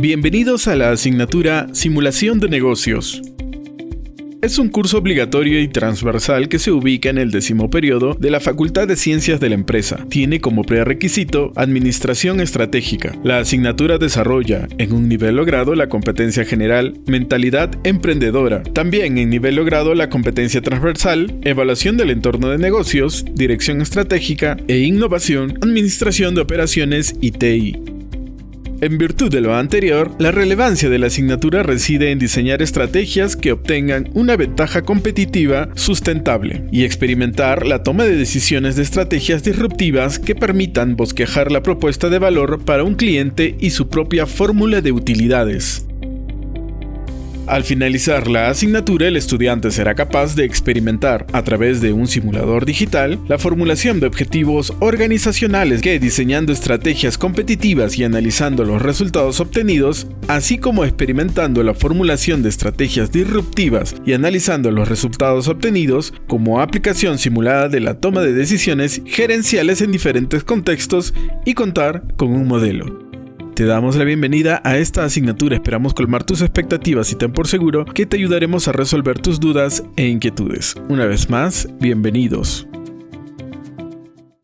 Bienvenidos a la asignatura Simulación de Negocios. Es un curso obligatorio y transversal que se ubica en el décimo periodo de la Facultad de Ciencias de la Empresa. Tiene como prerequisito Administración Estratégica. La asignatura desarrolla, en un nivel logrado, la competencia general, mentalidad emprendedora. También en nivel logrado la competencia transversal, evaluación del entorno de negocios, dirección estratégica e innovación, administración de operaciones y TI. En virtud de lo anterior, la relevancia de la asignatura reside en diseñar estrategias que obtengan una ventaja competitiva sustentable y experimentar la toma de decisiones de estrategias disruptivas que permitan bosquejar la propuesta de valor para un cliente y su propia fórmula de utilidades. Al finalizar la asignatura, el estudiante será capaz de experimentar, a través de un simulador digital, la formulación de objetivos organizacionales diseñando estrategias competitivas y analizando los resultados obtenidos, así como experimentando la formulación de estrategias disruptivas y analizando los resultados obtenidos como aplicación simulada de la toma de decisiones gerenciales en diferentes contextos y contar con un modelo. Te damos la bienvenida a esta asignatura, esperamos colmar tus expectativas y ten por seguro que te ayudaremos a resolver tus dudas e inquietudes. Una vez más, bienvenidos.